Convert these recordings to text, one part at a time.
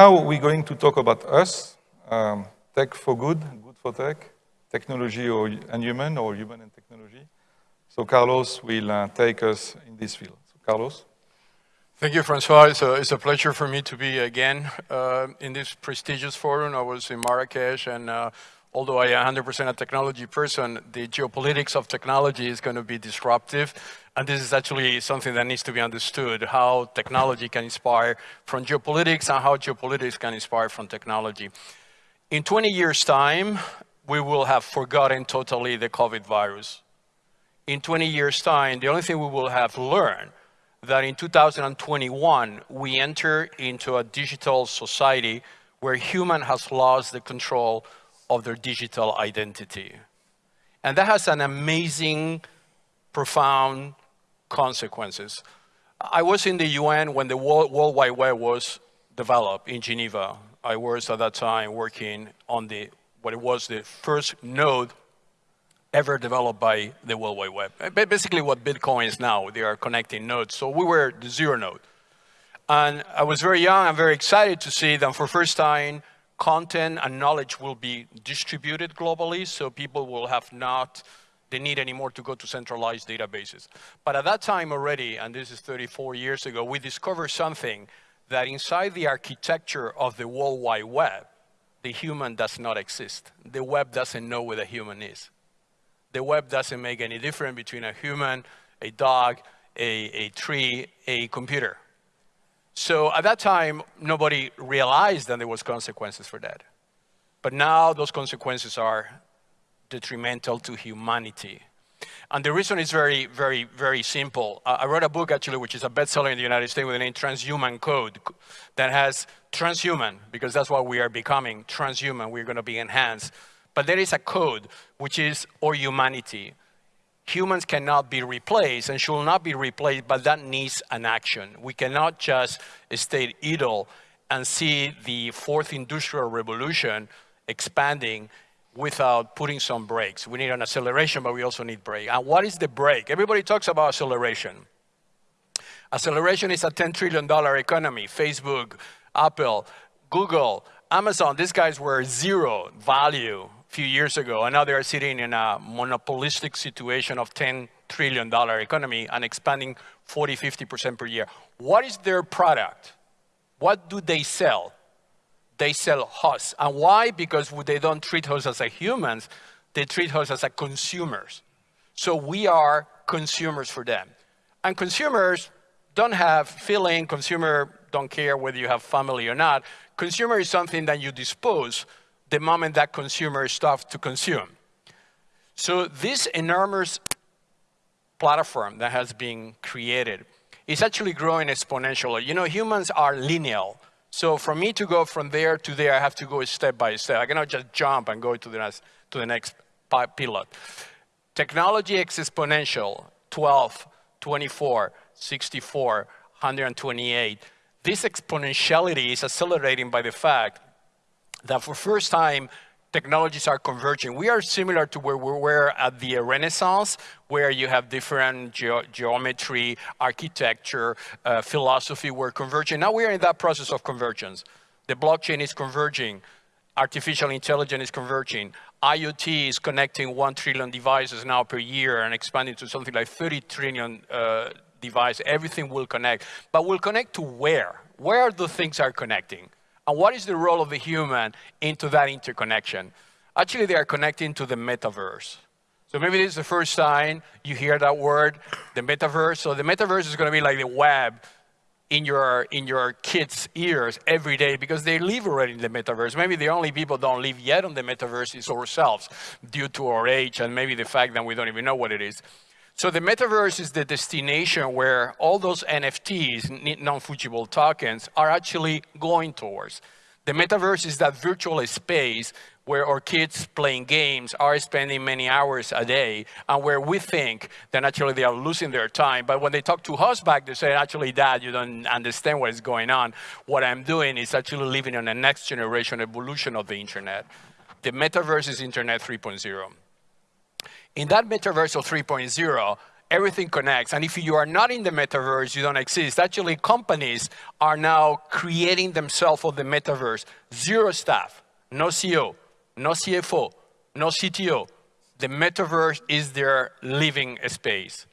Now we're going to talk about us, um, tech for good, good for tech, technology or, and human, or human and technology. So Carlos will uh, take us in this field. So Carlos. Thank you, Francois. It's a, it's a pleasure for me to be again uh, in this prestigious forum. I was in Marrakesh, and uh, although I am 100% a technology person, the geopolitics of technology is going to be disruptive. And this is actually something that needs to be understood, how technology can inspire from geopolitics and how geopolitics can inspire from technology. In 20 years' time, we will have forgotten totally the COVID virus. In 20 years' time, the only thing we will have learned that in 2021, we enter into a digital society where human has lost the control of their digital identity. And that has an amazing, profound consequences. I was in the UN when the World, World Wide Web was developed in Geneva. I was at that time working on the, what it was the first node ever developed by the World Wide Web. Basically what Bitcoin is now, they are connecting nodes. So we were the zero node. And I was very young, I'm very excited to see that for first time, content and knowledge will be distributed globally, so people will have not the need anymore to go to centralized databases. But at that time already, and this is 34 years ago, we discovered something that inside the architecture of the World Wide Web, the human does not exist. The web doesn't know where the human is the web doesn't make any difference between a human, a dog, a, a tree, a computer. So at that time, nobody realized that there was consequences for that. But now those consequences are detrimental to humanity. And the reason is very, very, very simple. I wrote a book actually, which is a bestseller in the United States with the name Transhuman Code that has transhuman, because that's what we are becoming, transhuman, we're gonna be enhanced but there is a code, which is our humanity. Humans cannot be replaced and should not be replaced, but that needs an action. We cannot just stay idle and see the fourth industrial revolution expanding without putting some brakes. We need an acceleration, but we also need brake. And what is the brake? Everybody talks about acceleration. Acceleration is a $10 trillion economy. Facebook, Apple, Google, Amazon, these guys were zero value few years ago, and now they are sitting in a monopolistic situation of $10 trillion economy and expanding 40, 50% per year. What is their product? What do they sell? They sell us. And why? Because they don't treat us as a humans, they treat us as a consumers. So we are consumers for them. And consumers don't have feeling, consumer don't care whether you have family or not. Consumer is something that you dispose the moment that consumer start to consume. So this enormous platform that has been created is actually growing exponentially. You know, humans are linear. So for me to go from there to there, I have to go step by step. I cannot just jump and go to the next, to the next pilot. Technology is exponential, 12, 24, 64, 128. This exponentiality is accelerating by the fact that for first time, technologies are converging. We are similar to where we were at the Renaissance, where you have different ge geometry, architecture, uh, philosophy were converging. Now we are in that process of convergence. The blockchain is converging. Artificial intelligence is converging. IoT is connecting 1 trillion devices now per year and expanding to something like 30 trillion uh, devices. Everything will connect. But will connect to where? Where the things are connecting? And what is the role of the human into that interconnection? Actually, they are connecting to the metaverse. So maybe this is the first time you hear that word, the metaverse. So the metaverse is going to be like the web in your, in your kids' ears every day because they live already in the metaverse. Maybe the only people don't live yet on the metaverse is ourselves due to our age and maybe the fact that we don't even know what it is. So the metaverse is the destination where all those NFTs, non-fungible tokens, are actually going towards. The metaverse is that virtual space where our kids playing games are spending many hours a day and where we think that actually they are losing their time. But when they talk to us back, they say, actually, dad, you don't understand what is going on. What I'm doing is actually living on the next generation evolution of the internet. The metaverse is internet 3.0. In that metaverse of 3.0, everything connects. And if you are not in the metaverse, you don't exist. Actually, companies are now creating themselves for the metaverse. Zero staff, no CEO, no CFO, no CTO. The metaverse is their living space.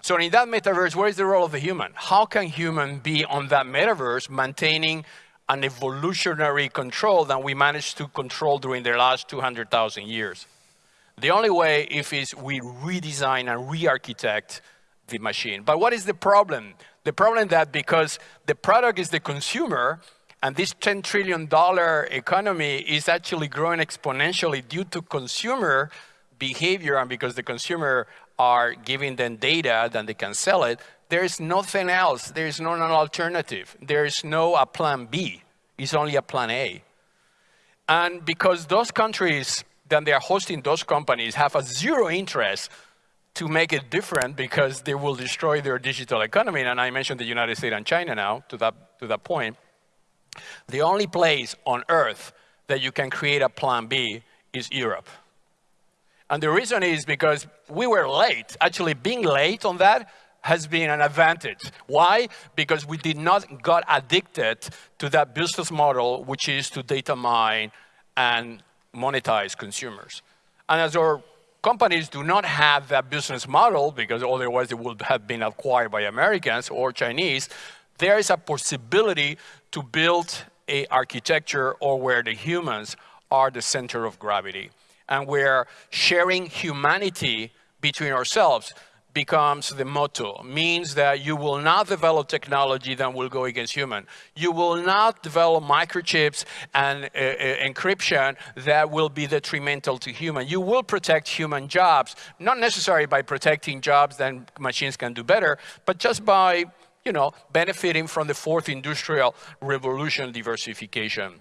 So in that metaverse, where is the role of the human? How can human be on that metaverse maintaining an evolutionary control that we managed to control during the last 200,000 years? The only way if is we redesign and re-architect the machine. But what is the problem? The problem that because the product is the consumer, and this $10 trillion economy is actually growing exponentially due to consumer behavior and because the consumer are giving them data, then they can sell it. There is nothing else. There is no an alternative. There is no a plan B. It's only a plan A. And because those countries then they are hosting those companies have a zero interest to make it different because they will destroy their digital economy. And I mentioned the United States and China now to that, to that point. The only place on earth that you can create a plan B is Europe. And the reason is because we were late. Actually, being late on that has been an advantage. Why? Because we did not got addicted to that business model, which is to data mine and monetize consumers. And as our companies do not have that business model, because otherwise they would have been acquired by Americans or Chinese, there is a possibility to build a architecture or where the humans are the center of gravity and where sharing humanity between ourselves becomes the motto, means that you will not develop technology that will go against human. You will not develop microchips and uh, uh, encryption that will be detrimental to human. You will protect human jobs, not necessarily by protecting jobs that machines can do better, but just by you know, benefiting from the fourth industrial revolution diversification.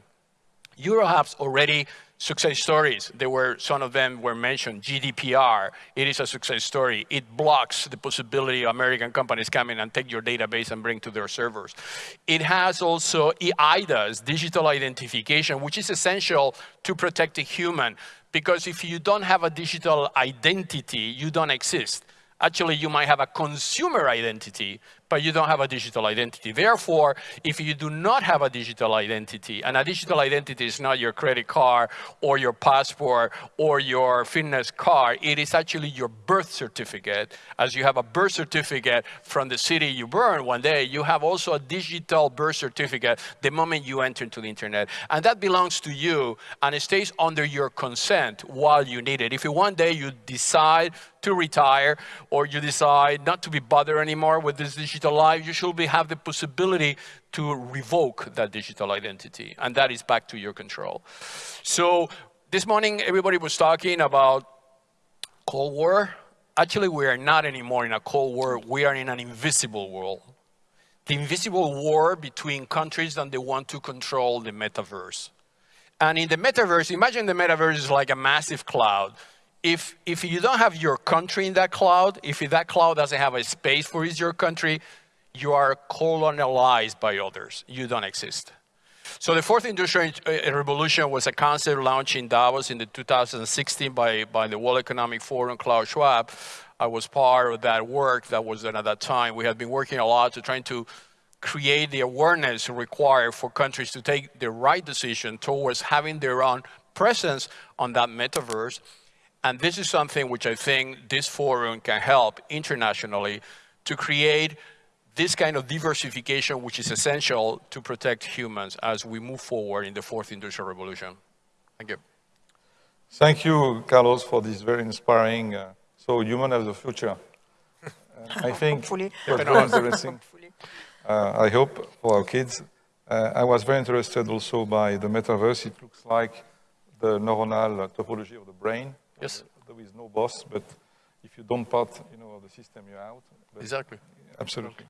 Eurohub's already success stories. There were, some of them were mentioned, GDPR, it is a success story. It blocks the possibility of American companies coming and take your database and bring to their servers. It has also eIDAS, digital identification, which is essential to protect the human. Because if you don't have a digital identity, you don't exist. Actually, you might have a consumer identity, but you don't have a digital identity. Therefore, if you do not have a digital identity, and a digital identity is not your credit card or your passport or your fitness card, it is actually your birth certificate. As you have a birth certificate from the city you born one day, you have also a digital birth certificate the moment you enter into the internet. And that belongs to you, and it stays under your consent while you need it. If one day you decide to retire or you decide not to be bothered anymore with this digital life, you should be, have the possibility to revoke that digital identity. And that is back to your control. So this morning, everybody was talking about Cold War. Actually, we are not anymore in a Cold War. We are in an invisible world. The invisible war between countries that they want to control the metaverse. And in the metaverse, imagine the metaverse is like a massive cloud if, if you don't have your country in that cloud, if that cloud doesn't have a space for your country, you are colonialized by others. You don't exist. So the fourth industrial uh, revolution was a concept launched in Davos in the 2016 by, by the World Economic Forum, Klaus Schwab. I was part of that work that was done at that time. We had been working a lot to trying to create the awareness required for countries to take the right decision towards having their own presence on that metaverse and this is something which I think this forum can help internationally to create this kind of diversification which is essential to protect humans as we move forward in the fourth industrial revolution. Thank you. Thank you, Carlos, for this very inspiring, uh, so human as the future. Uh, I think Hopefully. very interesting. Uh, I hope for our kids. Uh, I was very interested also by the metaverse. It looks like the neuronal topology of the brain. Yes. There is no boss, but if you don't part, you know, the system, you're out. But exactly. Absolutely.